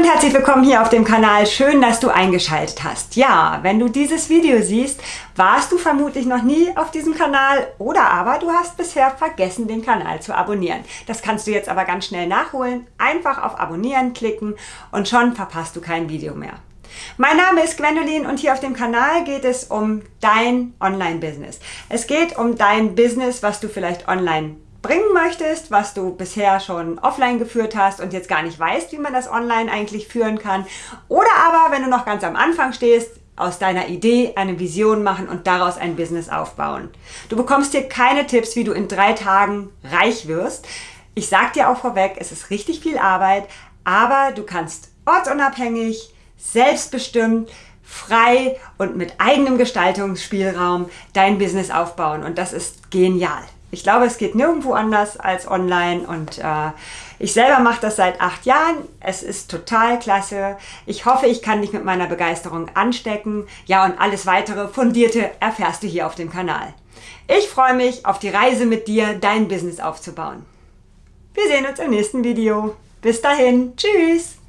und herzlich willkommen hier auf dem Kanal. Schön, dass du eingeschaltet hast. Ja, wenn du dieses Video siehst, warst du vermutlich noch nie auf diesem Kanal oder aber du hast bisher vergessen, den Kanal zu abonnieren. Das kannst du jetzt aber ganz schnell nachholen. Einfach auf Abonnieren klicken und schon verpasst du kein Video mehr. Mein Name ist Gwendolin und hier auf dem Kanal geht es um dein Online-Business. Es geht um dein Business, was du vielleicht online bringen möchtest, was du bisher schon offline geführt hast und jetzt gar nicht weißt, wie man das online eigentlich führen kann. Oder aber, wenn du noch ganz am Anfang stehst, aus deiner Idee eine Vision machen und daraus ein Business aufbauen. Du bekommst hier keine Tipps, wie du in drei Tagen reich wirst. Ich sag dir auch vorweg, es ist richtig viel Arbeit, aber du kannst ortsunabhängig, selbstbestimmt, frei und mit eigenem Gestaltungsspielraum dein Business aufbauen und das ist genial. Ich glaube, es geht nirgendwo anders als online und äh, ich selber mache das seit acht Jahren. Es ist total klasse. Ich hoffe, ich kann dich mit meiner Begeisterung anstecken. Ja, und alles weitere fundierte erfährst du hier auf dem Kanal. Ich freue mich auf die Reise mit dir, dein Business aufzubauen. Wir sehen uns im nächsten Video. Bis dahin. Tschüss.